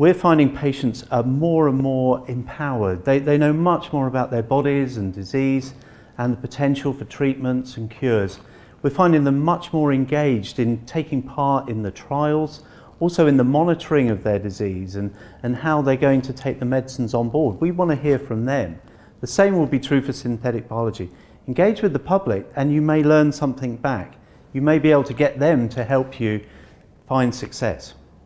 we're finding patients are more and more empowered. They, they know much more about their bodies and disease and the potential for treatments and cures. We're finding them much more engaged in taking part in the trials, also in the monitoring of their disease and, and how they're going to take the medicines on board. We want to hear from them. The same will be true for synthetic biology. Engage with the public and you may learn something back. You may be able to get them to help you find success.